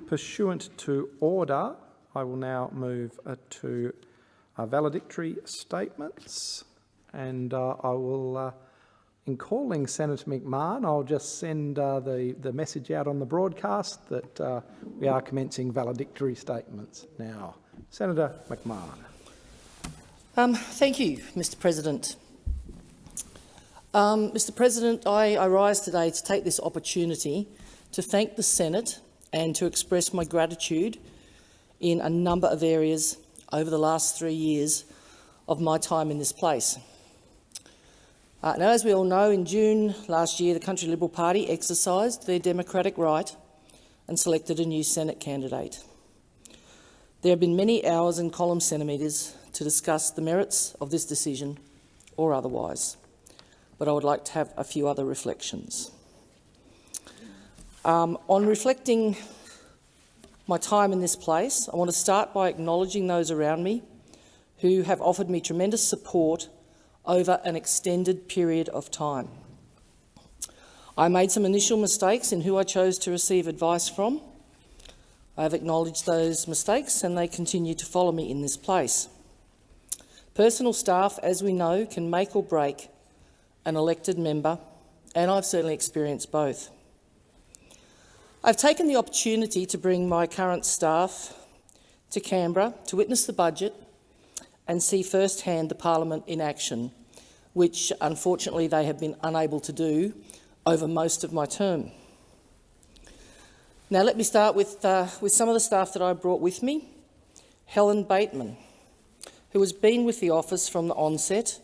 pursuant to order, I will now move uh, to uh, valedictory statements and uh, I will, uh, in calling Senator McMahon, I'll just send uh, the, the message out on the broadcast that uh, we are commencing valedictory statements now. Senator McMahon. Um, thank you, Mr President. Um, Mr President, I, I rise today to take this opportunity to thank the Senate and to express my gratitude in a number of areas over the last three years of my time in this place. Uh, now, as we all know, in June last year, the Country Liberal Party exercised their democratic right and selected a new Senate candidate. There have been many hours and column centimetres to discuss the merits of this decision or otherwise, but I would like to have a few other reflections. Um, on reflecting my time in this place, I want to start by acknowledging those around me who have offered me tremendous support over an extended period of time. I made some initial mistakes in who I chose to receive advice from. I have acknowledged those mistakes and they continue to follow me in this place. Personal staff, as we know, can make or break an elected member, and I've certainly experienced both. I've taken the opportunity to bring my current staff to Canberra to witness the budget and see firsthand the parliament in action, which unfortunately they have been unable to do over most of my term. Now let me start with, uh, with some of the staff that I brought with me. Helen Bateman, who has been with the office from the onset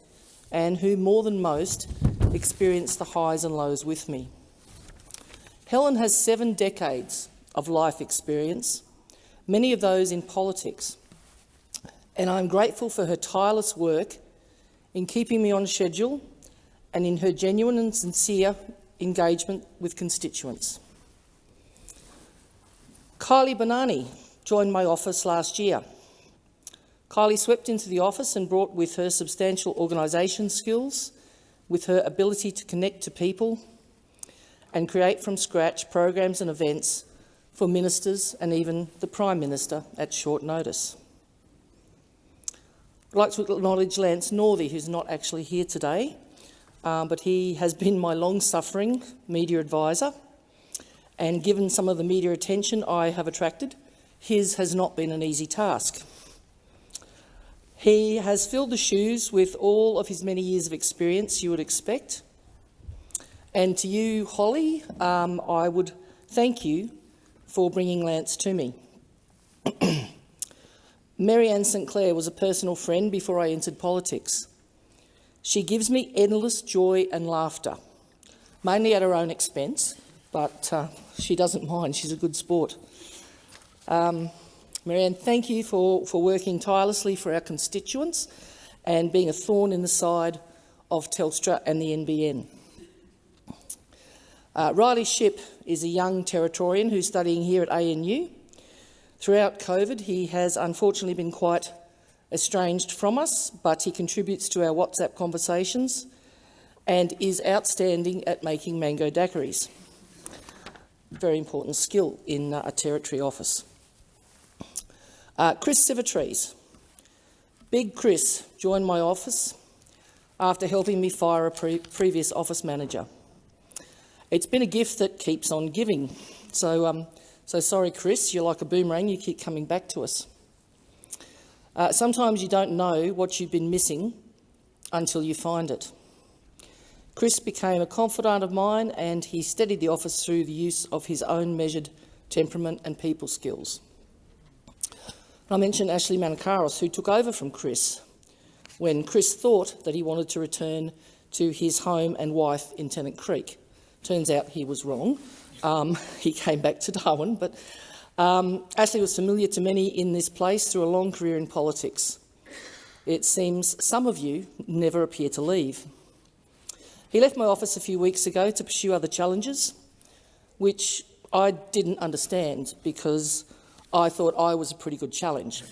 and who, more than most, experienced the highs and lows with me. Helen has seven decades of life experience, many of those in politics, and I'm grateful for her tireless work in keeping me on schedule and in her genuine and sincere engagement with constituents. Kylie Bonani joined my office last year. Kylie swept into the office and brought with her substantial organisation skills, with her ability to connect to people and create from scratch programs and events for ministers and even the Prime Minister at short notice. I'd like to acknowledge Lance Northey, who's not actually here today, um, but he has been my long-suffering media advisor, and given some of the media attention I have attracted, his has not been an easy task. He has filled the shoes with all of his many years of experience you would expect. And to you, Holly, um, I would thank you for bringing Lance to me. Marianne St Clair was a personal friend before I entered politics. She gives me endless joy and laughter, mainly at her own expense, but uh, she doesn't mind. She's a good sport. Um, Marianne, thank you for, for working tirelessly for our constituents and being a thorn in the side of Telstra and the NBN. Uh, Riley Ship is a young Territorian who's studying here at ANU. Throughout COVID, he has unfortunately been quite estranged from us, but he contributes to our WhatsApp conversations and is outstanding at making mango daiquiris. Very important skill in uh, a Territory office. Uh, Chris Sivitrees. Big Chris joined my office after helping me fire a pre previous office manager. It's been a gift that keeps on giving. So um, so sorry, Chris, you're like a boomerang, you keep coming back to us. Uh, sometimes you don't know what you've been missing until you find it. Chris became a confidant of mine and he steadied the office through the use of his own measured temperament and people skills. I mentioned Ashley Manicaros, who took over from Chris when Chris thought that he wanted to return to his home and wife in Tennant Creek. Turns out he was wrong um, he came back to Darwin, but um, Ashley was familiar to many in this place through a long career in politics. It seems some of you never appear to leave. He left my office a few weeks ago to pursue other challenges, which I didn't understand because I thought I was a pretty good challenge.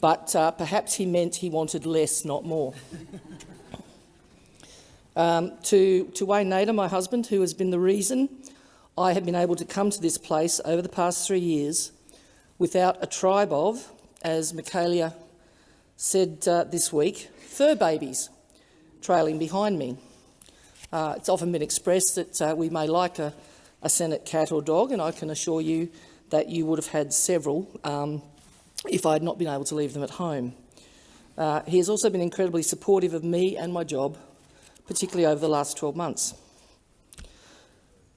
But uh, perhaps he meant he wanted less, not more. Um, to, to Wayne Nader, my husband, who has been the reason I have been able to come to this place over the past three years without a tribe of, as Michaelia said uh, this week, fur babies trailing behind me. Uh, it's often been expressed that uh, we may like a, a, Senate cat or dog, and I can assure you that you would have had several um, if I had not been able to leave them at home. Uh, he has also been incredibly supportive of me and my job, particularly over the last 12 months.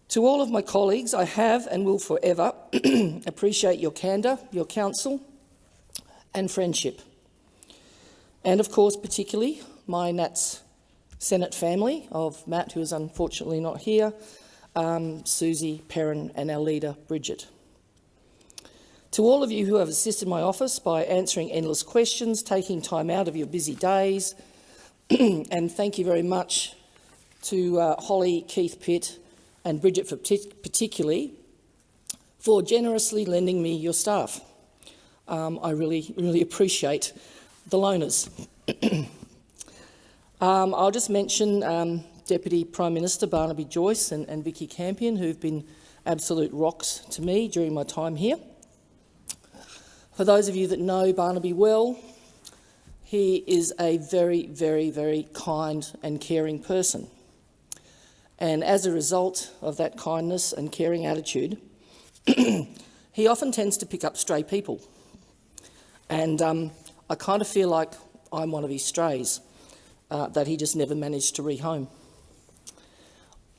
To all of my colleagues, I have and will forever appreciate your candour, your counsel and friendship. And of course, particularly my Nats Senate family of Matt, who is unfortunately not here, um, Susie, Perin and our leader, Bridget. To all of you who have assisted my office by answering endless questions, taking time out of your busy days, and thank you very much to uh, Holly, Keith Pitt and Bridget for particularly for generously lending me your staff. Um, I really, really appreciate the loaners. um, I'll just mention um, Deputy Prime Minister Barnaby Joyce and, and Vikki Campion, who've been absolute rocks to me during my time here. For those of you that know Barnaby well, he is a very, very, very kind and caring person. And as a result of that kindness and caring attitude, he often tends to pick up stray people. And um, I kind of feel like I'm one of his strays uh, that he just never managed to rehome.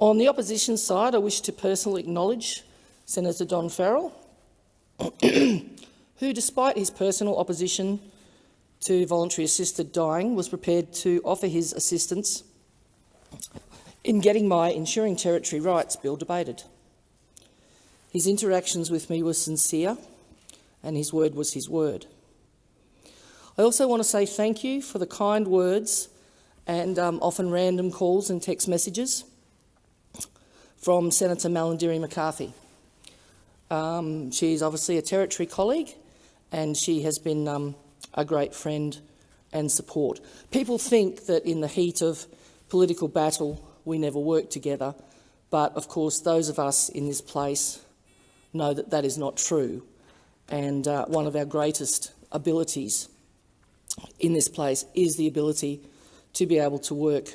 On the opposition side, I wish to personally acknowledge Senator Don Farrell, who, despite his personal opposition to voluntary assisted dying, was prepared to offer his assistance in getting my Ensuring Territory Rights Bill debated. His interactions with me were sincere and his word was his word. I also want to say thank you for the kind words and um, often random calls and text messages from Senator Malarndirri McCarthy. Um, she's obviously a Territory colleague and she has been um, a great friend and support. People think that in the heat of political battle we never work together. But of course, those of us in this place know that that is not true. And uh, one of our greatest abilities in this place is the ability to be able to work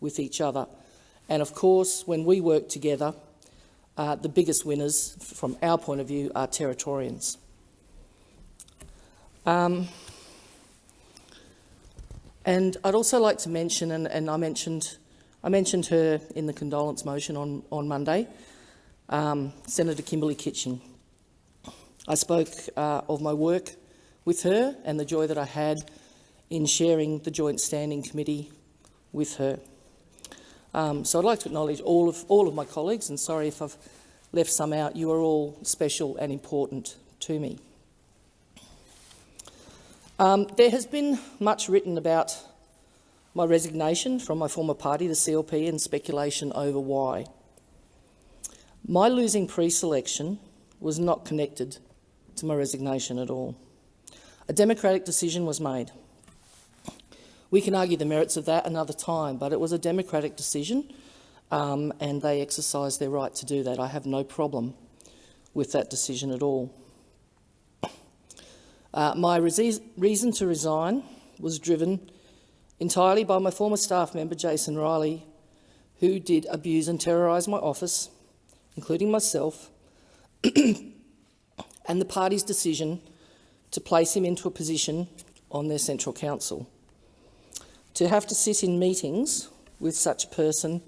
with each other. And of course, when we work together, uh, the biggest winners, from our point of view, are Territorians. Um, and I'd also like to mention, and, and I mentioned I mentioned her in the condolence motion on, on Monday, um, Senator Kimberley Kitching. I spoke uh, of my work with her and the joy that I had in sharing the Joint Standing Committee with her. Um, so I'd like to acknowledge all of, all of my colleagues, and sorry if I've left some out. You are all special and important to me. Um, there has been much written about my resignation from my former party, the CLP, and speculation over why. My losing pre-selection was not connected to my resignation at all. A democratic decision was made. We can argue the merits of that another time, but it was a democratic decision um, and they exercised their right to do that. I have no problem with that decision at all. Uh, my reason to resign was driven entirely by my former staff member, Jason Riley, who did abuse and terrorise my office, including myself, and the party's decision to place him into a position on their Central Council. To have to sit in meetings with such a person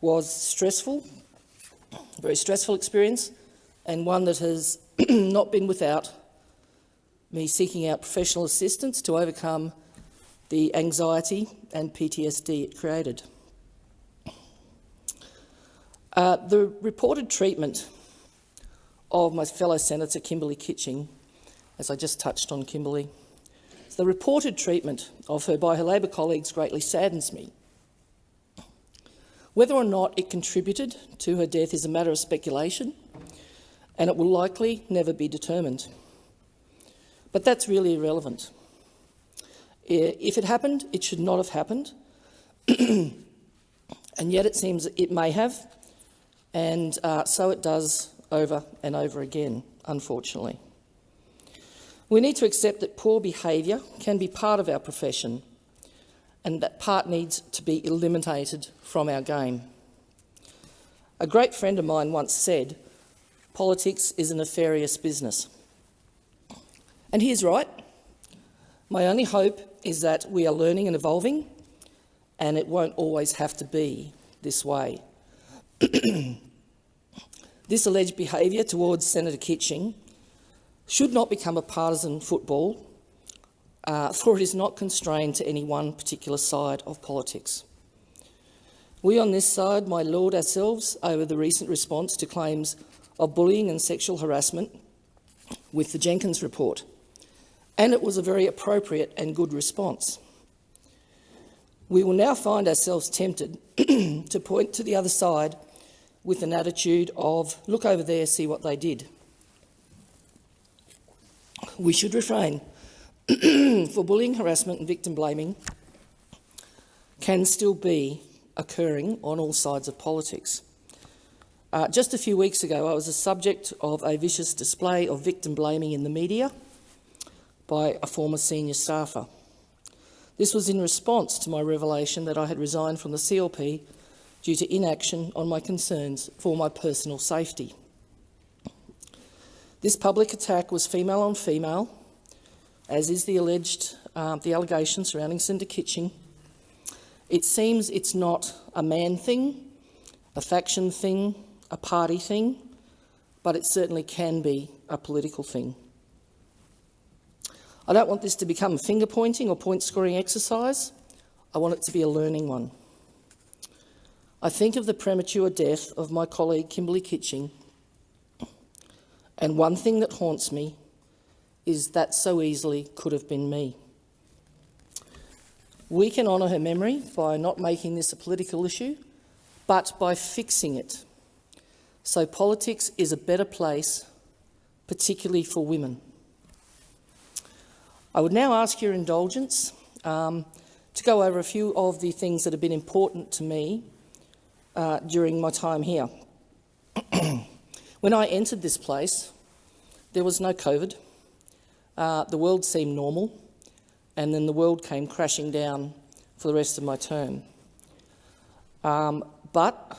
was stressful, a very stressful experience, and one that has not been without me seeking out professional assistance to overcome the anxiety and PTSD it created. Uh, the reported treatment of my fellow Senator Kimberley Kitching, as I just touched on Kimberley, the reported treatment of her by her Labor colleagues greatly saddens me. Whether or not it contributed to her death is a matter of speculation, and it will likely never be determined. But that's really irrelevant. If it happened, it should not have happened, and yet it seems it may have, and uh, so it does over and over again, unfortunately. We need to accept that poor behaviour can be part of our profession and that part needs to be eliminated from our game. A great friend of mine once said, politics is a nefarious business. And he is right. My only hope is that we are learning and evolving and it won't always have to be this way. this alleged behaviour towards Senator Kitching should not become a partisan football, uh, for it is not constrained to any one particular side of politics. We on this side might lord ourselves over the recent response to claims of bullying and sexual harassment with the Jenkins report, and it was a very appropriate and good response. We will now find ourselves tempted to point to the other side with an attitude of, look over there, see what they did. We should refrain, for bullying, harassment and victim blaming can still be occurring on all sides of politics. Uh, just a few weeks ago, I was the subject of a vicious display of victim blaming in the media by a former senior staffer. This was in response to my revelation that I had resigned from the CLP due to inaction on my concerns for my personal safety. This public attack was female on female, as is the alleged uh, the allegation surrounding Senator Kitching. It seems it's not a man thing, a faction thing, a party thing, but it certainly can be a political thing. I don't want this to become a finger-pointing or point-scoring exercise. I want it to be a learning one. I think of the premature death of my colleague Kimberley Kitching, and one thing that haunts me is that so easily could have been me. We can honour her memory by not making this a political issue, but by fixing it. So politics is a better place, particularly for women. I would now ask your indulgence um, to go over a few of the things that have been important to me uh, during my time here. when I entered this place, there was no COVID. Uh, the world seemed normal, and then the world came crashing down for the rest of my term. Um, but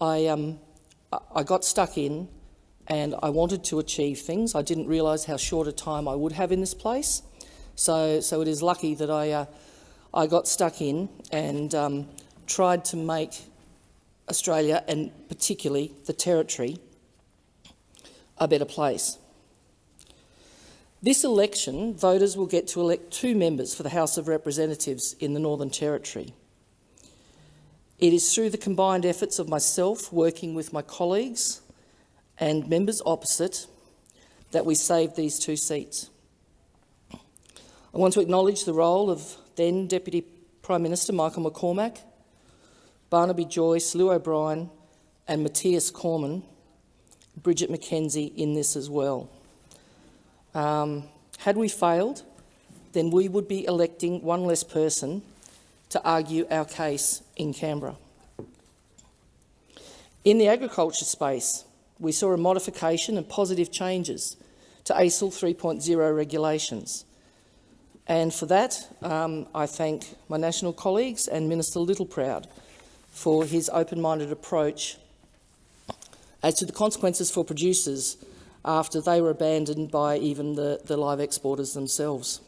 I, um, I got stuck in and I wanted to achieve things. I didn't realise how short a time I would have in this place. So, so it is lucky that I, uh, I got stuck in and um, tried to make Australia, and particularly the Territory, a better place. This election, voters will get to elect two members for the House of Representatives in the Northern Territory. It is through the combined efforts of myself working with my colleagues and members opposite that we saved these two seats. I want to acknowledge the role of then Deputy Prime Minister Michael McCormack, Barnaby Joyce, Llew O'Brien and Matthias Cormann, Bridget McKenzie in this as well. Um, had we failed, then we would be electing one less person to argue our case in Canberra. In the agriculture space, we saw a modification and positive changes to ASEL 3.0 regulations. And for that, um, I thank my national colleagues and Minister Littleproud for his open-minded approach as to the consequences for producers after they were abandoned by even the, the live exporters themselves.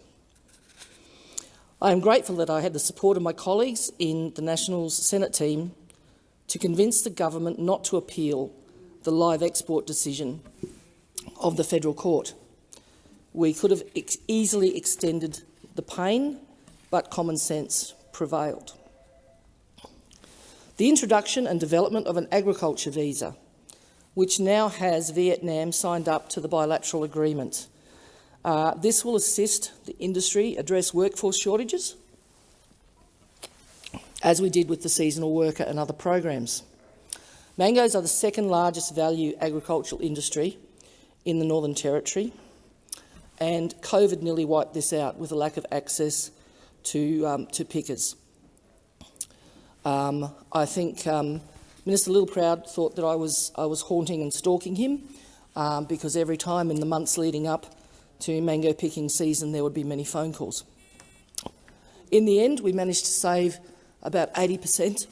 I am grateful that I had the support of my colleagues in the Nationals Senate team to convince the government not to appeal the live export decision of the federal court. We could have ex easily extended the pain, but common sense prevailed. The introduction and development of an agriculture visa, which now has Vietnam signed up to the bilateral agreement. Uh, this will assist the industry address workforce shortages, as we did with the seasonal worker and other programs. Mangoes are the second largest value agricultural industry in the Northern Territory, and COVID nearly wiped this out with a lack of access to, um, to pickers. Um, I think um, Minister Littleproud thought that I was, I was haunting and stalking him um, because every time in the months leading up to mango picking season there would be many phone calls. In the end, we managed to save about 80%,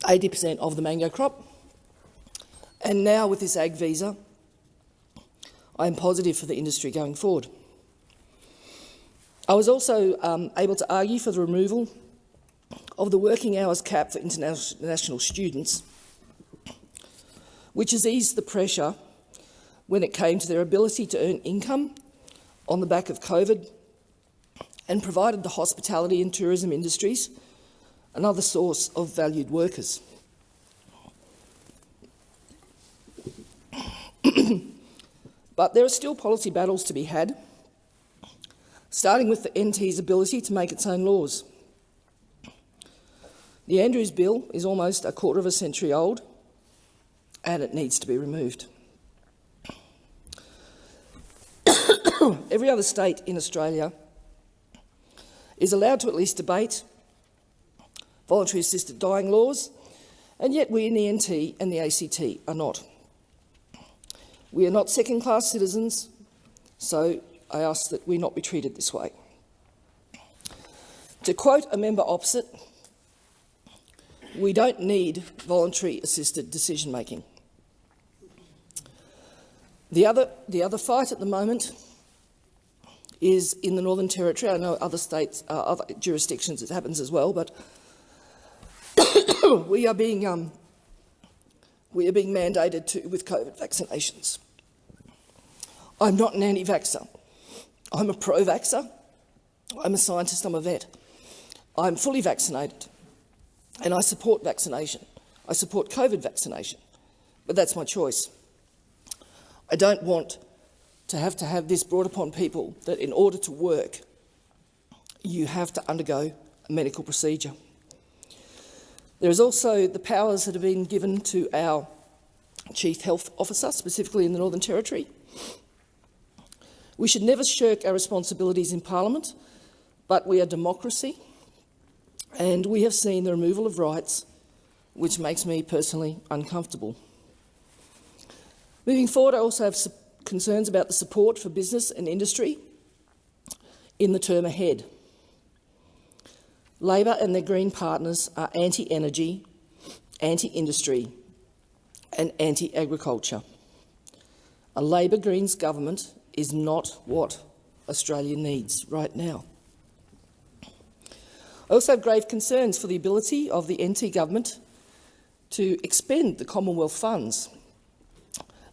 80% of the mango crop. And now with this ag visa, I am positive for the industry going forward. I was also um, able to argue for the removal of the working hours cap for international students, which has eased the pressure when it came to their ability to earn income on the back of COVID and provided the hospitality and tourism industries another source of valued workers. but there are still policy battles to be had, starting with the NT's ability to make its own laws. The Andrews Bill is almost a quarter of a century old and it needs to be removed. Every other state in Australia is allowed to at least debate voluntary assisted dying laws, and yet we in the NT and the ACT are not. We are not second-class citizens, so I ask that we not be treated this way. To quote a member opposite, we don't need voluntary assisted decision-making. The other, the other fight at the moment is in the Northern Territory. I know other states, uh, other jurisdictions it happens as well, but we are being um, we are being mandated to with COVID vaccinations. I'm not an anti-vaxxer. I'm a pro-vaxxer. I'm a scientist. I'm a vet. I'm fully vaccinated, and I support vaccination. I support COVID vaccination, but that's my choice. I don't want to have to have this brought upon people that in order to work, you have to undergo a medical procedure. There is also the powers that have been given to our Chief Health Officer, specifically in the Northern Territory. We should never shirk our responsibilities in Parliament, but we are democracy, and we have seen the removal of rights, which makes me personally uncomfortable. Moving forward, I also have concerns about the support for business and industry in the term ahead. Labor and their Green partners are anti-energy, anti-industry and anti-agriculture. A Labor Greens government is not what Australia needs right now. I also have grave concerns for the ability of the NT government to expend the Commonwealth funds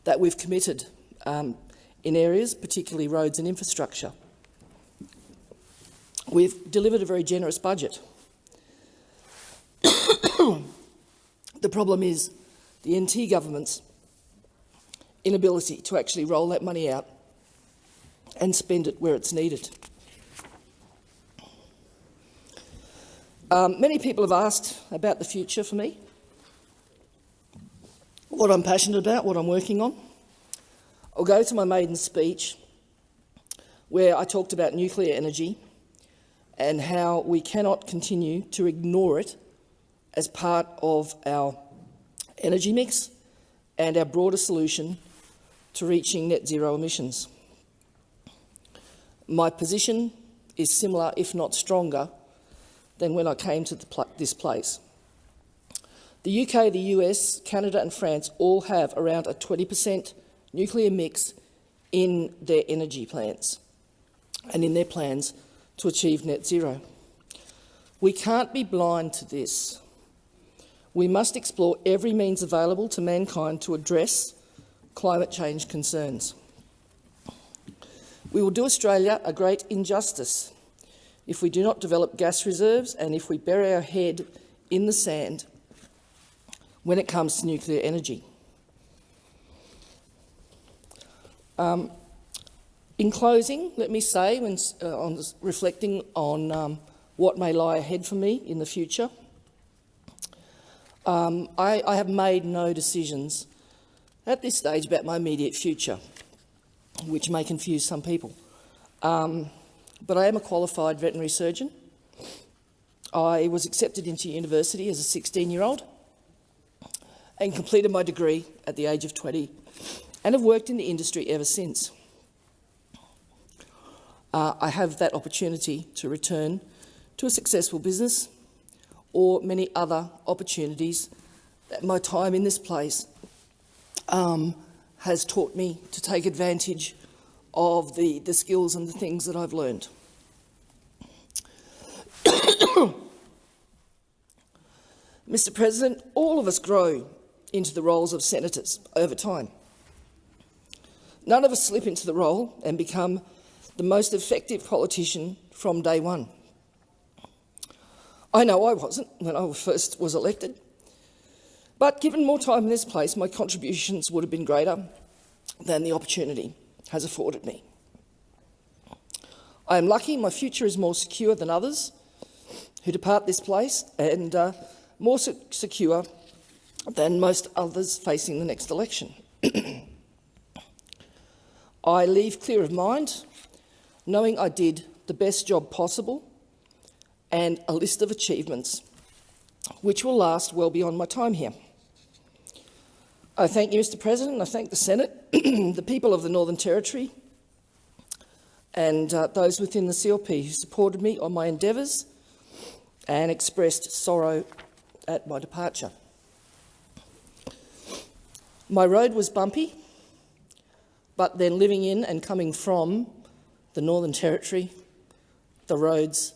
that we've committed um, in areas, particularly roads and infrastructure. We've delivered a very generous budget. the problem is the NT government's inability to actually roll that money out and spend it where it's needed. Um, many people have asked about the future for me, what I'm passionate about, what I'm working on. I'll go to my maiden speech where I talked about nuclear energy and how we cannot continue to ignore it as part of our energy mix and our broader solution to reaching net zero emissions. My position is similar, if not stronger, than when I came to pl this place. The UK, the US, Canada and France all have around a 20 per cent nuclear mix in their energy plans and in their plans to achieve net zero. We can't be blind to this. We must explore every means available to mankind to address climate change concerns. We will do Australia a great injustice if we do not develop gas reserves and if we bury our head in the sand when it comes to nuclear energy. Um, in closing, let me say, when uh, on reflecting on um, what may lie ahead for me in the future, um, I, I, have made no decisions at this stage about my immediate future, which may confuse some people. Um, but I am a qualified veterinary surgeon. I was accepted into university as a 16-year-old and completed my degree at the age of 20 and have worked in the industry ever since. Uh, I have that opportunity to return to a successful business or many other opportunities that my time in this place um, has taught me to take advantage of the, the skills and the things that I've learned. Mr President, all of us grow into the roles of senators over time. None of us slip into the role and become the most effective politician from day one. I know I wasn't when I first was elected, but given more time in this place, my contributions would have been greater than the opportunity has afforded me. I am lucky my future is more secure than others who depart this place and uh, more secure than most others facing the next election. I leave clear of mind, knowing I did the best job possible and a list of achievements which will last well beyond my time here. I thank you, Mr President, I thank the Senate, the people of the Northern Territory and uh, those within the CLP who supported me on my endeavours and expressed sorrow at my departure. My road was bumpy, but then living in and coming from the Northern Territory, the roads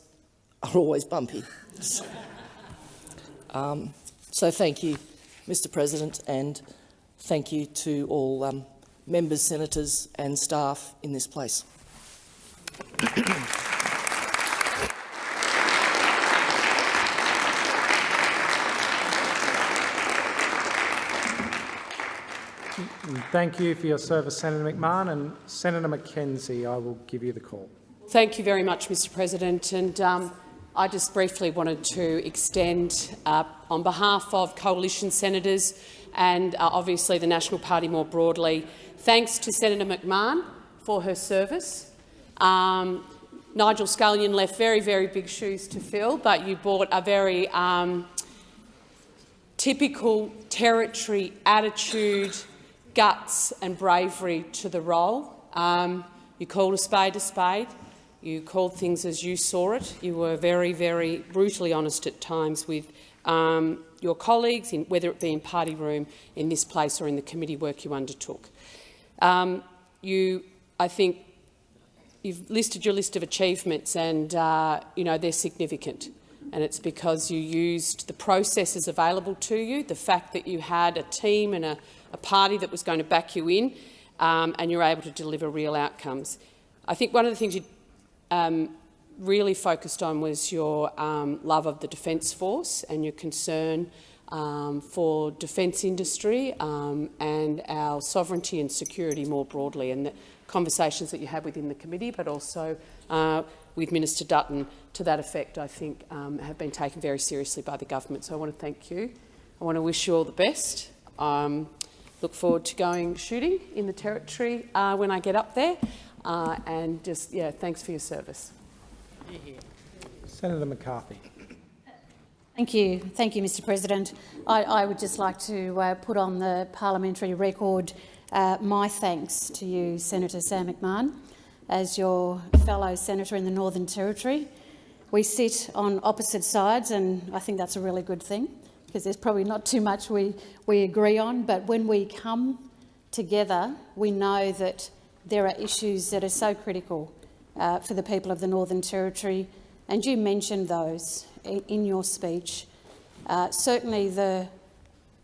are always bumpy. um, so thank you, Mr President, and thank you to all um, members, senators and staff in this place. Thank you for your service, Senator McMahon. And Senator McKenzie, I will give you the call. Thank you very much, Mr President. And um, I just briefly wanted to extend, uh, on behalf of coalition senators and uh, obviously the National Party more broadly, thanks to Senator McMahon for her service. Um, Nigel Scullion left very, very big shoes to fill, but you brought a very um, typical territory attitude guts and bravery to the role. Um, you called a spade a spade. You called things as you saw it. You were very, very brutally honest at times with um, your colleagues, in, whether it be in party room, in this place or in the committee work you undertook. Um, you, I think, you've listed your list of achievements and uh, you know, they're significant. And it's because you used the processes available to you, the fact that you had a team and a, a party that was going to back you in, um, and you're able to deliver real outcomes. I think one of the things you um, really focused on was your um, love of the Defence Force and your concern um, for defence industry um, and our sovereignty and security more broadly, and the conversations that you had within the committee, but also uh, with Minister Dutton to that effect, I think, um, have been taken very seriously by the government. So I want to thank you. I want to wish you all the best. Um, look forward to going shooting in the Territory uh, when I get up there. Uh, and just, yeah, thanks for your service. Senator McCarthy. Thank you. Thank you, Mr President. I, I would just like to uh, put on the parliamentary record uh, my thanks to you, Senator Sam McMahon, as your fellow senator in the Northern Territory. We sit on opposite sides and I think that's a really good thing because there's probably not too much we, we agree on, but when we come together, we know that there are issues that are so critical uh, for the people of the Northern Territory, and you mentioned those in, in your speech. Uh, certainly the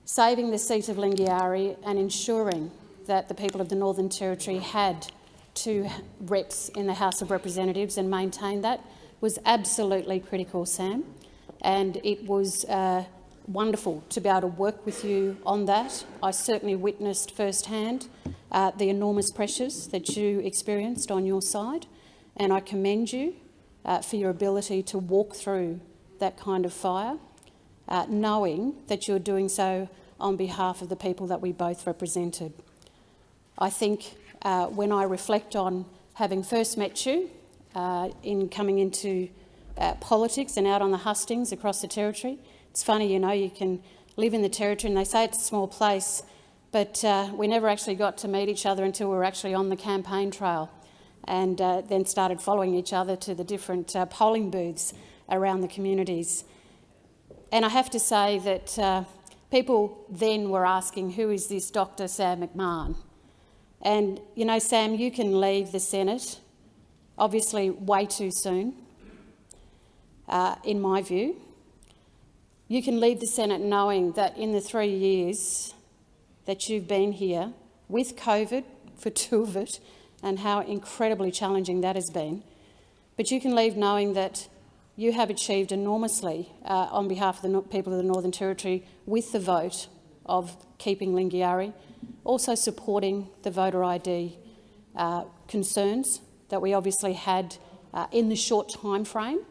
saving the seat of Lingiari and ensuring that the people of the Northern Territory had two reps in the House of Representatives and maintained that was absolutely critical, Sam. And it was uh, wonderful to be able to work with you on that. I certainly witnessed firsthand uh, the enormous pressures that you experienced on your side, and I commend you uh, for your ability to walk through that kind of fire, uh, knowing that you're doing so on behalf of the people that we both represented. I think uh, when I reflect on having first met you uh, in coming into uh, politics and out on the hustings across the territory. It's funny, you know, you can live in the territory and they say it's a small place, but uh, we never actually got to meet each other until we were actually on the campaign trail and uh, then started following each other to the different uh, polling booths around the communities. And I have to say that uh, people then were asking, who is this Dr Sam McMahon? And, you know, Sam, you can leave the Senate, obviously way too soon, uh, in my view. You can leave the Senate knowing that in the three years that you've been here, with COVID for two of it, and how incredibly challenging that has been, but you can leave knowing that you have achieved enormously uh, on behalf of the people of the Northern Territory with the vote of keeping Lingiari, also supporting the voter ID uh, concerns that we obviously had uh, in the short time frame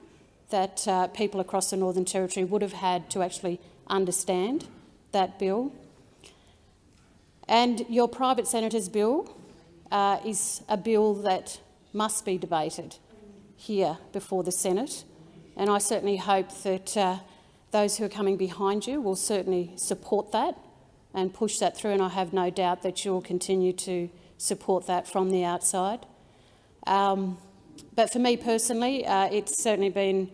that uh, people across the Northern Territory would have had to actually understand that bill. And your private senator's bill uh, is a bill that must be debated here before the Senate. And I certainly hope that uh, those who are coming behind you will certainly support that and push that through, and I have no doubt that you'll continue to support that from the outside. Um, but for me personally, uh, it's certainly been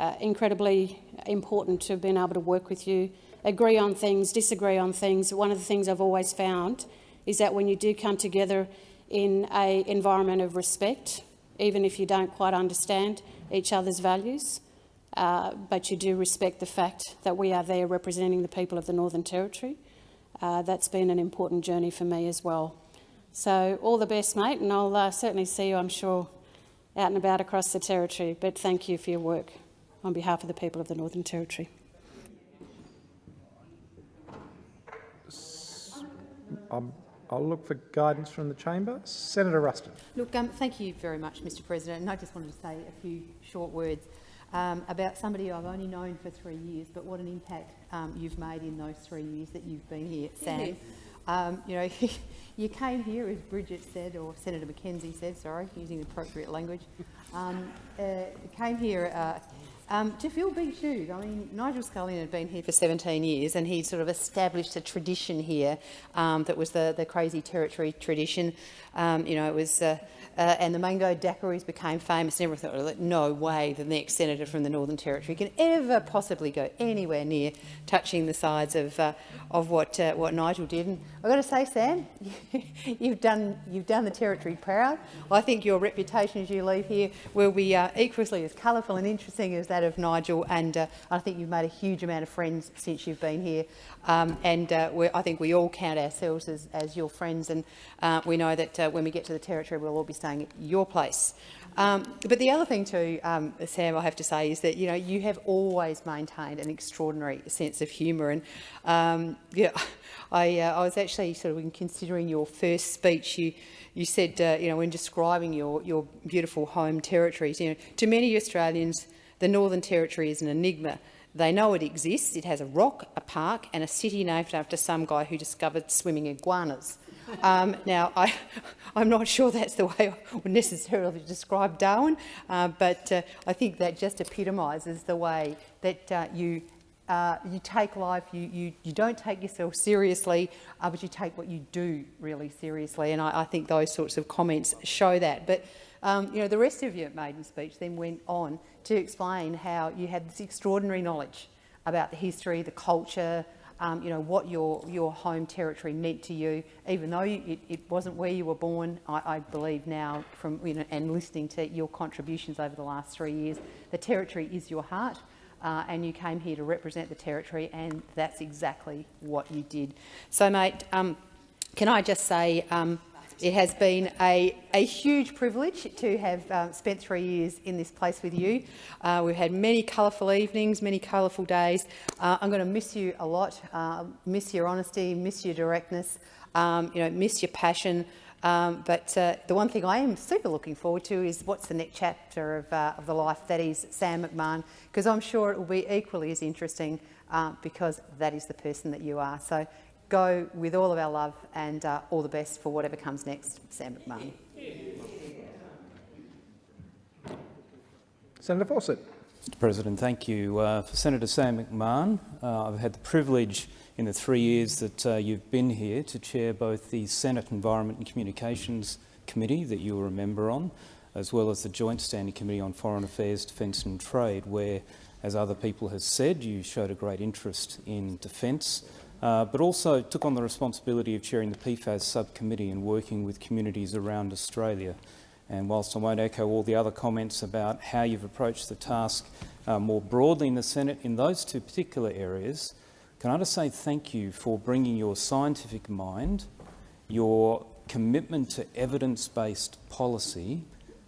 uh, incredibly important to have been able to work with you, agree on things, disagree on things. One of the things I've always found is that when you do come together in an environment of respect, even if you don't quite understand each other's values, uh, but you do respect the fact that we are there representing the people of the Northern Territory. Uh, that's been an important journey for me as well. So all the best, mate, and I'll uh, certainly see you, I'm sure, out and about across the Territory. But thank you for your work on behalf of the people of the Northern Territory. Um, I'll look for guidance from the chamber. Senator Ruston. Look, um, thank you very much, Mr President. And I just wanted to say a few short words um, about somebody I've only known for three years, but what an impact um, you've made in those three years that you've been here, Sam. Um, you know, you came here, as Bridget said, or Senator McKenzie said, sorry, using the appropriate language, um, uh, came here uh, um, to fill big shoes. I mean, Nigel Scullion had been here for 17 years and he sort of established a tradition here um, that was the, the crazy territory tradition. Um, you know, it was, uh, uh, and the mango daiquiris became famous and everyone thought, no way the next senator from the Northern Territory can ever possibly go anywhere near touching the sides of, uh, of what, uh, what Nigel did. And I've got to say, Sam, you've, done, you've done the Territory proud. I think your reputation as you leave here will be uh, equally as colourful and interesting as that of Nigel, and uh, I think you've made a huge amount of friends since you've been here. Um, and uh, I think we all count ourselves as, as your friends, and uh, we know that uh, when we get to the Territory, we'll all be staying at your place. Um, but the other thing too, um, Sam, I have to say, is that you know you have always maintained an extraordinary sense of humour, and um, yeah, I, uh, I was actually sort of considering your first speech. You you said, uh, you know, when describing your your beautiful home territories, you know, to many Australians, the Northern Territory is an enigma. They know it exists. It has a rock, a park and a city named after some guy who discovered swimming iguanas. Um, now, I, am not sure that's the way I would necessarily describe Darwin, uh, but uh, I think that just epitomises the way that uh, you uh, you take life, you, you, you don't take yourself seriously, uh, but you take what you do really seriously. And I, I think those sorts of comments show that. But um, you know, the rest of your maiden speech then went on to explain how you had this extraordinary knowledge about the history, the culture, um, you know, what your, your home territory meant to you, even though you, it, it, wasn't where you were born, I, I, believe now, from, you know, and listening to your contributions over the last three years, the territory is your heart. Uh, and you came here to represent the territory, and that's exactly what you did. So, mate, um, can I just say um, it has been a, a huge privilege to have uh, spent three years in this place with you. Uh, we've had many colourful evenings, many colourful days. Uh, I'm going to miss you a lot, uh, miss your honesty, miss your directness, um, you know, miss your passion. Um, but uh, the one thing I am super looking forward to is what's the next chapter of, uh, of the life that is Sam McMahon, because I'm sure it will be equally as interesting because that is the person that you are. So go with all of our love and uh, all the best for whatever comes next, Sam McMahon. Senator Fawcett. Mr President, thank you. Uh, for Senator Sam McMahon, uh, I've had the privilege in the three years that uh, you've been here to chair both the Senate Environment and Communications Committee that you were a member on, as well as the Joint Standing Committee on Foreign Affairs, Defence and Trade, where, as other people have said, you showed a great interest in defence, uh, but also took on the responsibility of chairing the PFAS subcommittee and working with communities around Australia. And whilst I won't echo all the other comments about how you've approached the task uh, more broadly in the Senate in those two particular areas, can I just say thank you for bringing your scientific mind, your commitment to evidence-based policy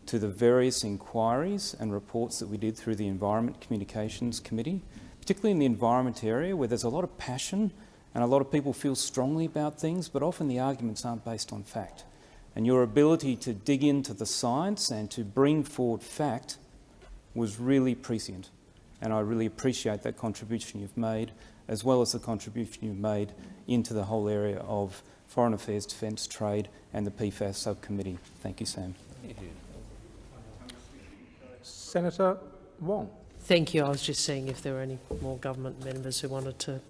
to the various inquiries and reports that we did through the Environment Communications Committee, particularly in the environment area where there's a lot of passion and a lot of people feel strongly about things, but often the arguments aren't based on fact and your ability to dig into the science and to bring forward fact was really prescient. And I really appreciate that contribution you've made, as well as the contribution you've made into the whole area of foreign affairs, defence, trade and the PFAS subcommittee. Thank you, Sam. Senator Wong. Thank you. I was just seeing if there were any more government members who wanted to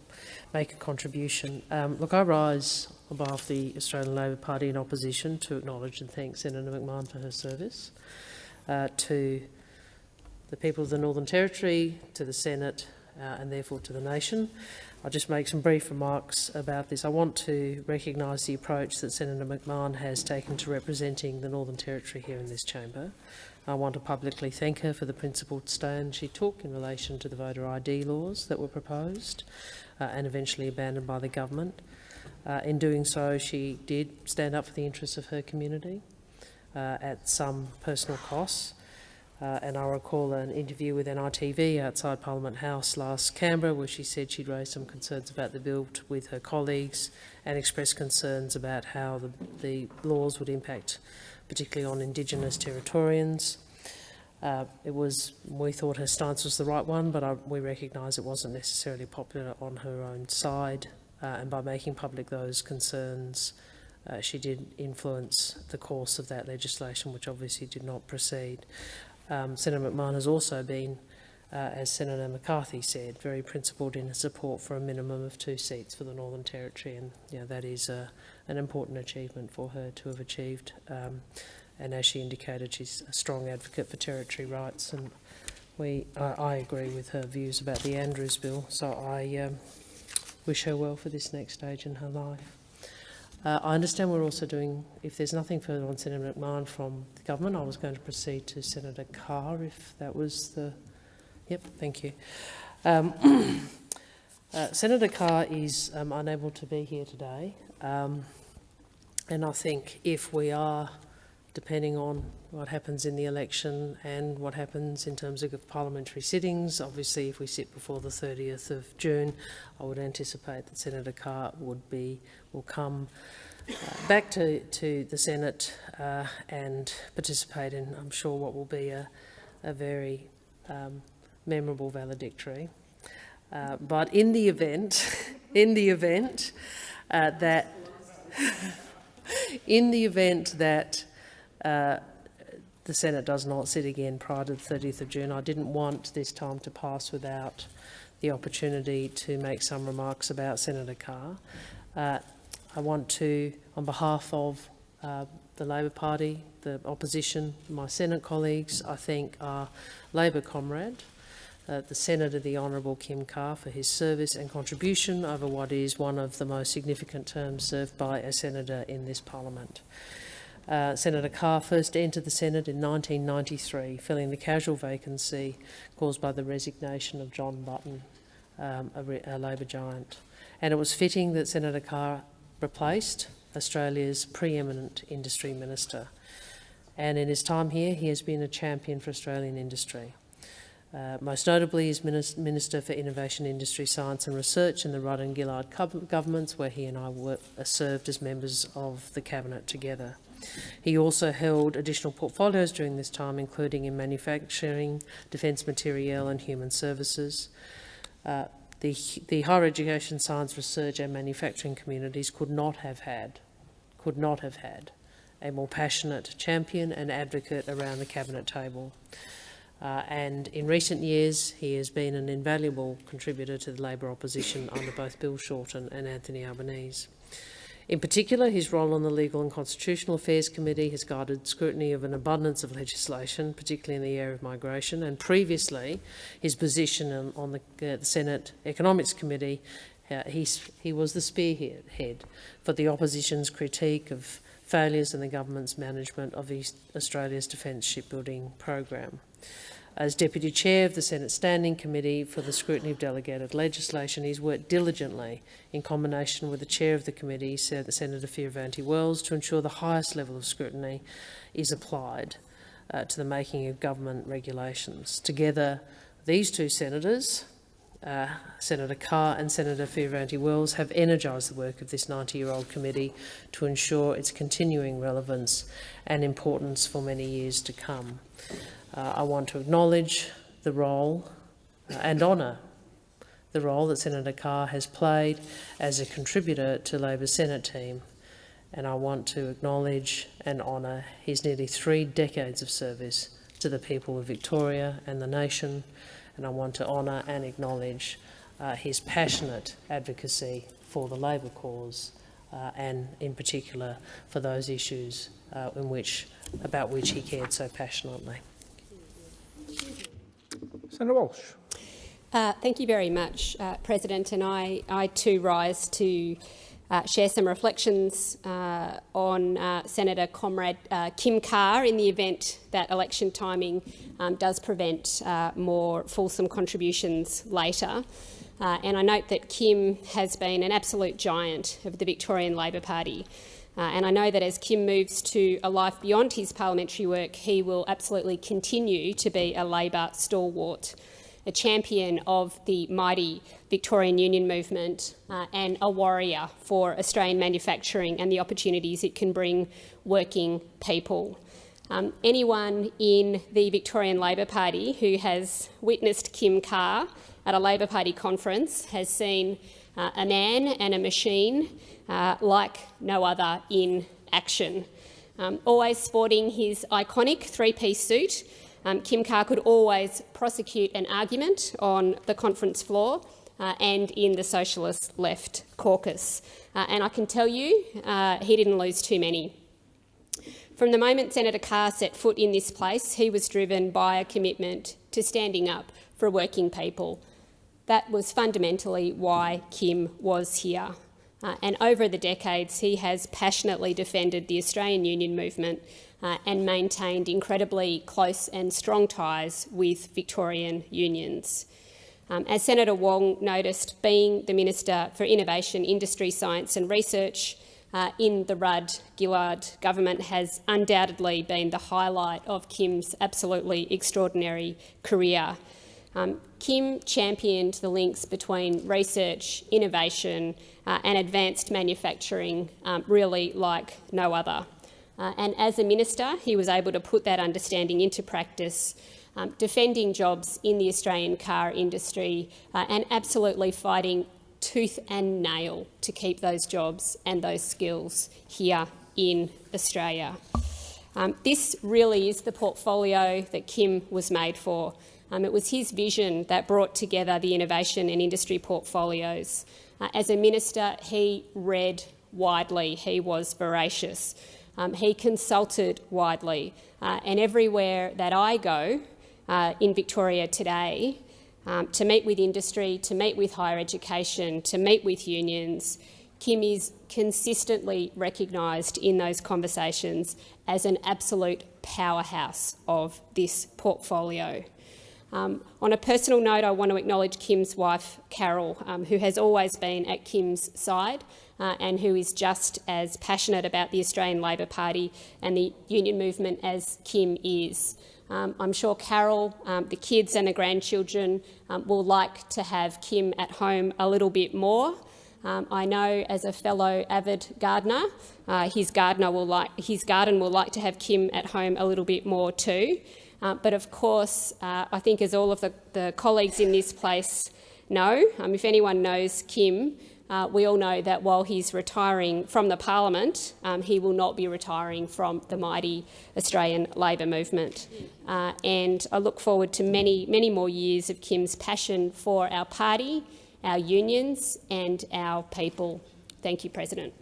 make a contribution. Um, look, I rise on behalf of the Australian Labor Party in opposition to acknowledge and thank Senator McMahon for her service, uh, to the people of the Northern Territory, to the Senate uh, and therefore to the nation. I'll just make some brief remarks about this. I want to recognise the approach that Senator McMahon has taken to representing the Northern Territory here in this chamber. I want to publicly thank her for the principled stand she took in relation to the voter ID laws that were proposed uh, and eventually abandoned by the government. Uh, in doing so, she did stand up for the interests of her community uh, at some personal costs. Uh, and I recall an interview with NITV outside Parliament House last Canberra where she said she'd raised some concerns about the bill with her colleagues and expressed concerns about how the, the laws would impact particularly on Indigenous Territorians. Uh, it was, we thought her stance was the right one, but I, we recognise it wasn't necessarily popular on her own side. Uh, and by making public those concerns, uh, she did influence the course of that legislation, which obviously did not proceed. Um, Senator McMahon has also been, uh, as Senator McCarthy said, very principled in her support for a minimum of two seats for the Northern Territory, and you know, that is uh, an important achievement for her to have achieved. Um, and as she indicated, she's a strong advocate for territory rights, and we, I, I agree with her views about the Andrews Bill. So I um, wish her well for this next stage in her life. Uh, I understand we're also doing, if there's nothing further on Senator McMahon from the government, I was going to proceed to Senator Carr if that was the... Yep, thank you. Um, uh, Senator Carr is um, unable to be here today. Um, and I think if we are, depending on what happens in the election and what happens in terms of parliamentary sittings, obviously if we sit before the 30th of June, I would anticipate that Senator Carr would be, will come uh, back to, to the Senate uh, and participate in, I'm sure, what will be a, a very um, memorable valedictory. Uh, but in the event, in the event uh, that in the event that uh, the Senate does not sit again prior to the 30th of June, I didn't want this time to pass without the opportunity to make some remarks about Senator Carr. Uh, I want to, on behalf of uh, the Labor Party, the opposition, my Senate colleagues, I thank our Labor comrade, uh, the Senator, the Honourable Kim Carr, for his service and contribution over what is one of the most significant terms served by a Senator in this Parliament. Uh, Senator Carr first entered the Senate in 1993, filling the casual vacancy caused by the resignation of John Button, um, a, a Labor giant. And it was fitting that Senator Carr replaced Australia's preeminent industry minister. And in his time here, he has been a champion for Australian industry. Uh, most notably as Minister for Innovation, Industry, Science and Research in the Rudd and Gillard governments, where he and I uh, served as members of the Cabinet together. He also held additional portfolios during this time, including in manufacturing, defence materiel and human services. Uh, the, the higher education, science, research and manufacturing communities could not have had, could not have had a more passionate champion and advocate around the cabinet table. Uh, and in recent years, he has been an invaluable contributor to the Labor opposition under both Bill Shorten and Anthony Albanese. In particular, his role on the Legal and Constitutional Affairs Committee has guided scrutiny of an abundance of legislation, particularly in the area of migration, and previously his position on, the, uh, the, Senate Economics Committee, uh, he was the spearhead for the opposition's critique of failures in the government's management of East Australia's defence shipbuilding program. As Deputy Chair of the Senate Standing Committee for the Scrutiny of Delegated Legislation, he's worked diligently in combination with the Chair of the committee, Senator Fierravanti-Wells, to ensure the highest level of scrutiny is applied uh, to the making of government regulations. Together, these two senators, uh, Senator Carr and Senator Fierravanti-Wells, have energised the work of this 90-year-old committee to ensure its continuing relevance and importance for many years to come. Uh, I want to acknowledge the role uh, and honour the role that Senator Carr has played as a contributor to Labor's Senate team and I want to acknowledge and honour his nearly three decades of service to the people of Victoria and the nation and I want to honour and acknowledge uh, his passionate advocacy for the Labor cause uh, and in particular for those issues uh, in which, about which he cared so passionately. Senator Walsh. Uh, thank you very much, uh, President. And I, I too rise to uh, share some reflections uh, on uh, Senator Comrade uh, Kim Carr in the event that election timing um, does prevent more fulsome contributions later. And I note that Kim has been an absolute giant of the Victorian Labor Party. Uh, and I know that as Kim moves to a life beyond his parliamentary work, he will absolutely continue to be a Labor stalwart, a champion of the mighty Victorian Union movement uh, and a warrior for Australian manufacturing and the opportunities it can bring working people. Um, anyone in the Victorian Labor Party who has witnessed Kim Carr at a Labor Party conference has seen uh, a man and a machine uh, like no other in action. Um, always sporting his iconic three-piece suit, um, Kim Carr could always prosecute an argument on the conference floor uh, and in the Socialist Left caucus. Uh, and I can tell you uh, he didn't lose too many. From the moment Senator Carr set foot in this place, he was driven by a commitment to standing up for working people. That was fundamentally why Kim was here. Uh, and over the decades, he has passionately defended the Australian Union movement uh, and maintained incredibly close and strong ties with Victorian unions. Um, as Senator Wong noticed, being the Minister for Innovation, Industry, Science and Research uh, in the Rudd-Gillard government has undoubtedly been the highlight of Kim's absolutely extraordinary career. Um, Kim championed the links between research, innovation uh, and advanced manufacturing um, really like no other. Uh, and as a minister, he was able to put that understanding into practice, um, defending jobs in the Australian car industry uh, and absolutely fighting tooth and nail to keep those jobs and those skills here in Australia. Um, this really is the portfolio that Kim was made for. Um, it was his vision that brought together the innovation and industry portfolios. Uh, as a minister, he read widely, he was voracious. Um, he consulted widely, uh, and everywhere that I go uh, in Victoria today, um, to meet with industry, to meet with higher education, to meet with unions, Kim is consistently recognised in those conversations as an absolute powerhouse of this portfolio. Um, on a personal note, I want to acknowledge Kim's wife, Carol, um, who has always been at Kim's side uh, and who is just as passionate about the Australian Labor Party and the union movement as Kim is. Um, I'm sure Carol, um, the kids and the grandchildren um, will like to have Kim at home a little bit more. Um, I know as a fellow avid gardener, uh, his, gardener will like, his garden will like to have Kim at home a little bit more too. Uh, but of course, uh, I think as all of the, the, colleagues in this place know, um, if anyone knows Kim, uh, we all know that while he's retiring from the parliament, um, he will not be retiring from the mighty Australian Labor movement. Uh, and I look forward to many, many more years of Kim's passion for our party, our unions and our people. Thank you, President.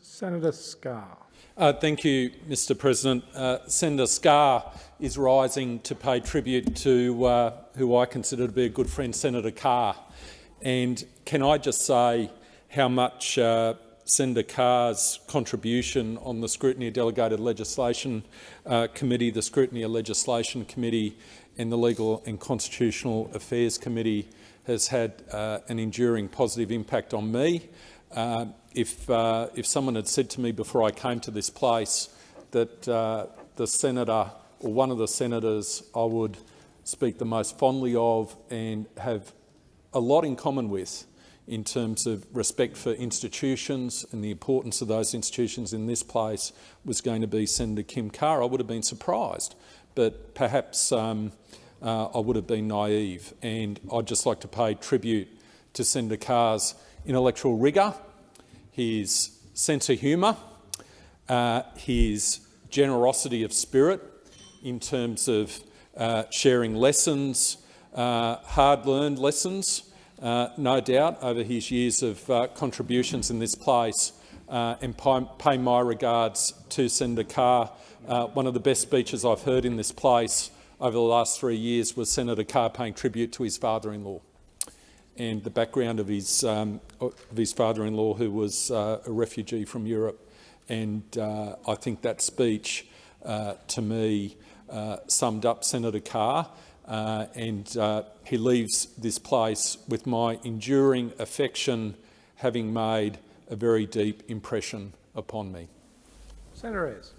Senator Scarr. Uh, thank you, Mr President. Uh, Senator Scarr is rising to pay tribute to uh, who I consider to be a good friend, Senator Carr. And can I just say how much uh, Senator Carr's contribution on the Scrutiny of Delegated Legislation uh, Committee, the Scrutiny of Legislation Committee and the Legal and Constitutional Affairs Committee has had uh, an enduring positive impact on me. Uh, if, uh, if someone had said to me before I came to this place that uh, the senator or one of the senators I would speak the most fondly of and have a lot in common with in terms of respect for institutions and the importance of those institutions in this place was going to be Senator Kim Carr, I would have been surprised. But perhaps um, uh, I would have been naive. And I'd just like to pay tribute to Senator Carr's intellectual rigour, his sense of humour, uh, his generosity of spirit in terms of uh, sharing lessons, uh, hard-learned lessons, uh, no doubt, over his years of uh, contributions in this place, uh, and pay my regards to Senator Carr. One of the best speeches I've heard in this place over the last three years was Senator Carr paying tribute to his father-in-law and the background of his, um, of his father-in-law, who was uh, a refugee from Europe. And uh, I think that speech, to me, summed up Senator Carr uh, and uh, he leaves this place with my enduring affection having made a very deep impression upon me. Senator Ayres.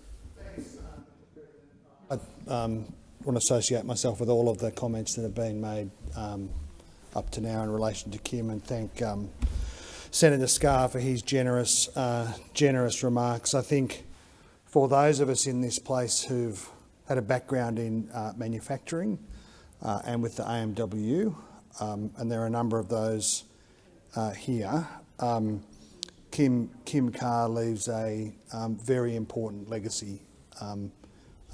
I um, want to associate myself with all of the comments that have been made um, up to now in relation to Kim and thank um, Senator Scarr for his generous, uh, generous remarks. I think for those of us in this place who've had a background in uh, manufacturing, uh, and with the AMW, um, and there are a number of those uh, here. Um, Kim, Kim Carr leaves a um, very important legacy um,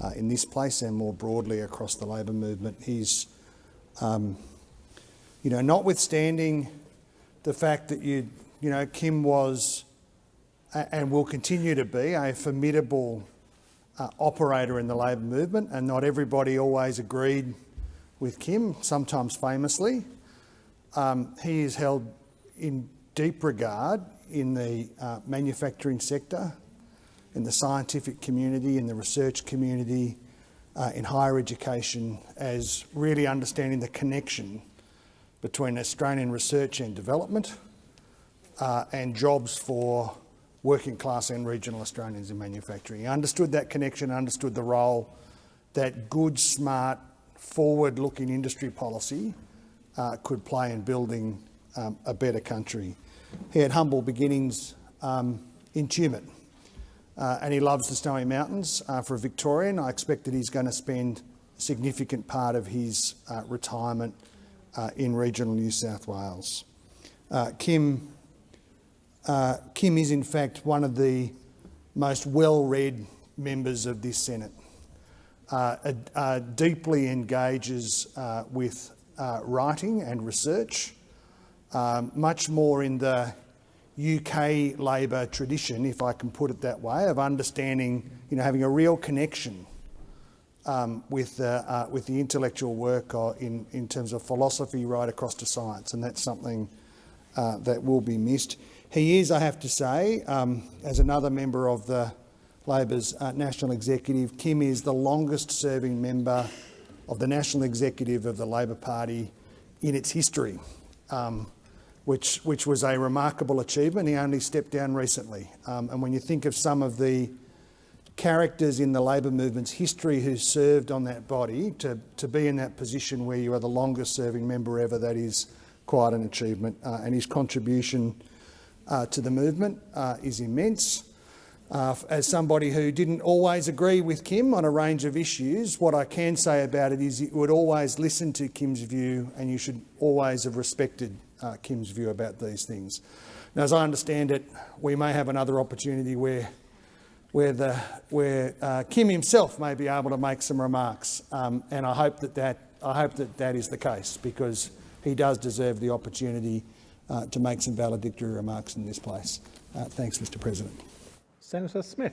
uh, in this place and more broadly across the labour movement. He's, um, you know, notwithstanding the fact that you, you know, Kim was and will continue to be a formidable uh, operator in the labour movement, and not everybody always agreed with Kim, sometimes famously. Um, he is held in deep regard in the uh, manufacturing sector, in the scientific community, in the research community, uh, in higher education, as really understanding the connection between Australian research and development uh, and jobs for working class and regional Australians in manufacturing. He understood that connection, understood the role that good, smart, forward-looking industry policy uh, could play in building um, a better country. He had humble beginnings um, in Tumut, uh, and he loves the Snowy Mountains. Uh, for a Victorian, I expect that he's going to spend a significant part of his uh, retirement uh, in regional New South Wales. Uh, Kim, Kim is in fact one of the most well-read members of this Senate uh, uh, deeply engages uh, with uh, writing and research, um, much more in the UK Labor tradition, if I can put it that way, of understanding, you know, having a real connection um, with, uh, with the intellectual work in, in terms of philosophy right across to science, and that's something that will be missed. He is, I have to say, um, as another member of the Labor's uh, national executive. Kim is the longest serving member of the national executive of the Labor Party in its history, um, which, which was a remarkable achievement. He only stepped down recently. Um, and when you think of some of the characters in the Labor movement's history who served on that body, to, to be in that position where you are the longest serving member ever, that is quite an achievement. Uh, and his contribution uh, to the movement uh, is immense. Uh, as somebody who didn't always agree with Kim on a range of issues, what I can say about it is you would always listen to Kim's view and you should always have respected uh, Kim's view about these things. Now, as I understand it, we may have another opportunity where where, the, where uh, Kim himself may be able to make some remarks, um, and I hope that that I hope that that is the case because he does deserve the opportunity uh, to make some valedictory remarks in this place. Uh, thanks, Mr. President. Senator Smith.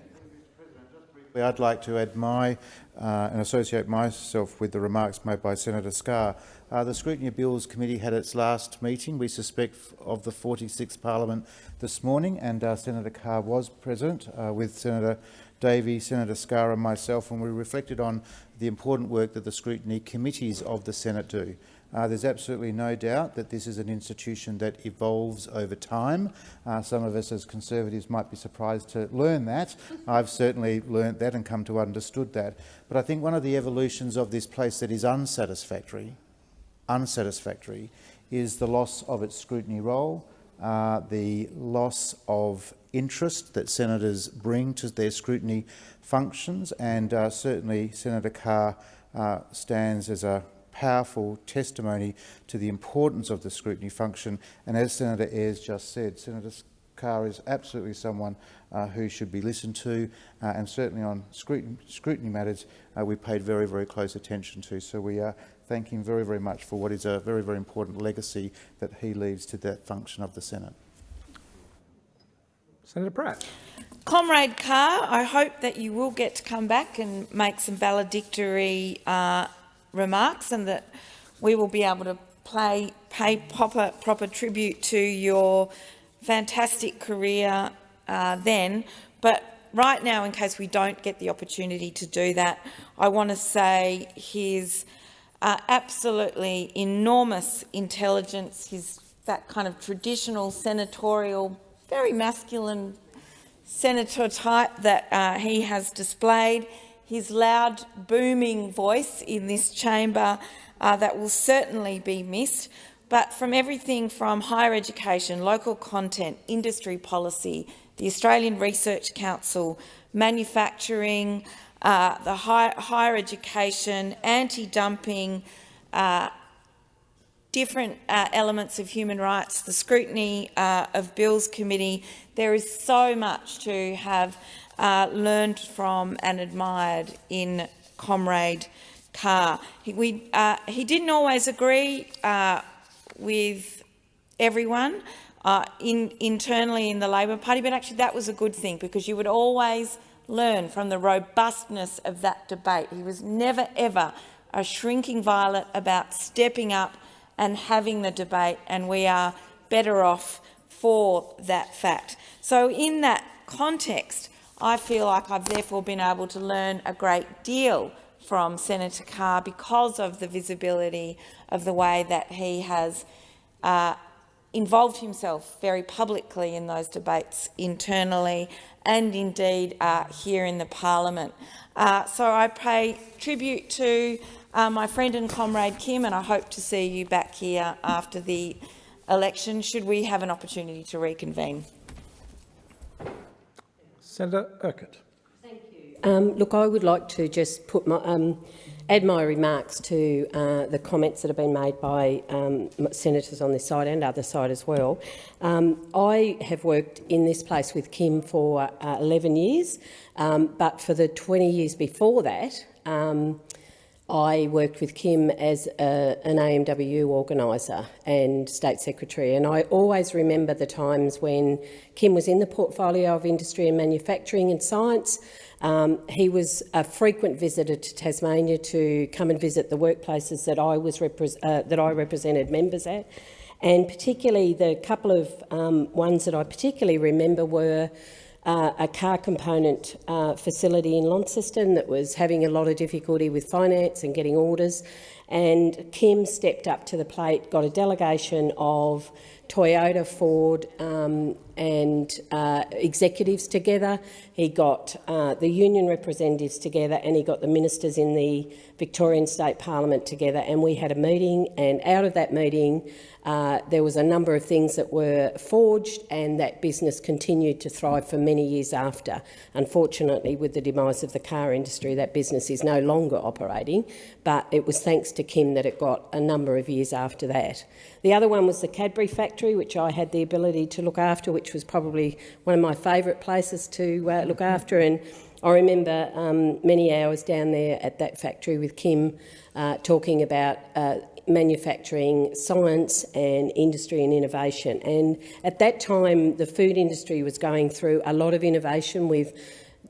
I'd like to add my uh, and associate myself with the remarks made by Senator Scarr. Uh, the Scrutiny Bills Committee had its last meeting, we suspect, of the 46th Parliament this morning, and uh, Senator Carr was present uh, with Senator Davey, Senator Scarr and myself, and we reflected on the important work that the scrutiny committees of the Senate do. Uh, there's absolutely no doubt that this is an institution that evolves over time. Uh, some of us as Conservatives might be surprised to learn that. I've certainly learnt that and come to understood that. But I think one of the evolutions of this place that is unsatisfactory, unsatisfactory is the loss of its scrutiny role, uh, the loss of interest that senators bring to their scrutiny functions, and uh, certainly Senator Carr uh, stands as a powerful testimony to the importance of the scrutiny function. And as Senator Ayres just said, Senator Carr is absolutely someone uh, who should be listened to, uh, and certainly on scrutiny, scrutiny matters uh, we paid very, very close attention to. So we uh, thank him very, very much for what is a very, very important legacy that he leaves to that function of the Senate. Senator Pratt. Comrade Carr, I hope that you will get to come back and make some valedictory uh, remarks and that we will be able to play, pay proper, proper tribute to your fantastic career uh, then. But right now, in case we don't get the opportunity to do that, I want to say his uh, absolutely enormous intelligence, his that kind of traditional senatorial, very masculine senator type that uh, he has displayed, his loud, booming voice in this chamber uh, that will certainly be missed. But from everything from higher education, local content, industry policy, the Australian Research Council, manufacturing, uh, the high, higher education, anti-dumping, uh, different uh, elements of human rights, the scrutiny uh, of Bills Committee. There is so much to have uh, learned from and admired in Comrade Carr. He, we, uh, he didn't always agree uh, with everyone uh, in, internally in the Labor Party, but actually that was a good thing because you would always learn from the robustness of that debate. He was never, ever a shrinking violet about stepping up and having the debate, and we are better off for that fact. So in that context, I feel like I've therefore been able to learn a great deal from Senator Carr because of the visibility of the way that he has uh, involved himself very publicly in those debates internally and indeed uh, here in the parliament. Uh, so I pay tribute to uh, my friend and comrade Kim and I hope to see you back here after the election should we have an opportunity to reconvene. Senator Urquhart. Um, look, I would like to just put my, um, add my remarks to uh, the comments that have been made by um, senators on this side and other side as well. Um, I have worked in this place with Kim for uh, 11 years, um, but for the 20 years before that, um, I worked with Kim as a, an AMWU organiser and State Secretary, and I always remember the times when Kim was in the portfolio of Industry and Manufacturing and Science. Um, he was a frequent visitor to Tasmania to come and visit the workplaces that I, was uh, that I represented members at. And particularly the couple of um, ones that I particularly remember were uh, a car component uh, facility in Launceston that was having a lot of difficulty with finance and getting orders. And Kim stepped up to the plate, got a delegation of Toyota, Ford um, and uh, executives together. He got uh, the union representatives together and he got the ministers in the Victorian State Parliament together and we had a meeting and out of that meeting uh, there was a number of things that were forged and that business continued to thrive for many years after. Unfortunately, with the demise of the car industry, that business is no longer operating, but it was thanks to Kim that it got a number of years after that. The other one was the Cadbury factory, which I had the ability to look after, which was probably one of my favourite places to uh, look after. And I remember um, many hours down there at that factory with Kim uh, talking about uh, manufacturing science and industry and innovation. And at that time, the food industry was going through a lot of innovation with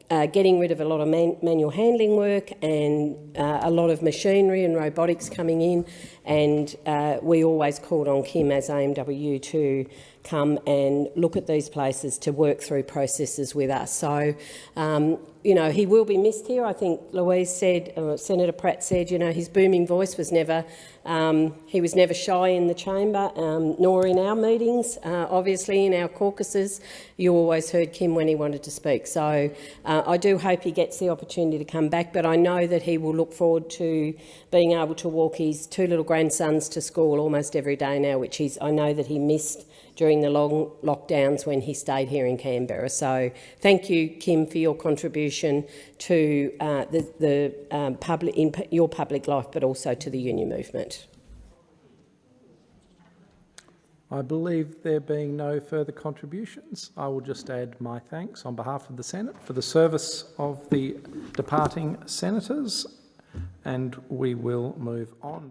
uh, getting rid of a lot of man manual handling work and uh, a lot of machinery and robotics coming in. And uh, we always called on Kim as AMW to come and look at these places to work through processes with us. So, um, you know, he will be missed here. I think Louise said, uh, Senator Pratt said, you know, his booming voice was never, um, he was never shy in the chamber, um, nor in our meetings. Uh, obviously, in our caucuses, you always heard Kim when he wanted to speak. So uh, I do hope he gets the opportunity to come back, but I know that he will look forward to being able to walk his two little grandsons to school almost every day now, which he's, I know that he missed during the long lockdowns when he stayed here in Canberra. So thank you, Kim, for your contribution to uh, the, the um, public, in your public life, but also to the union movement. I believe there being no further contributions, I will just add my thanks on behalf of the Senate for the service of the departing senators, and we will move on.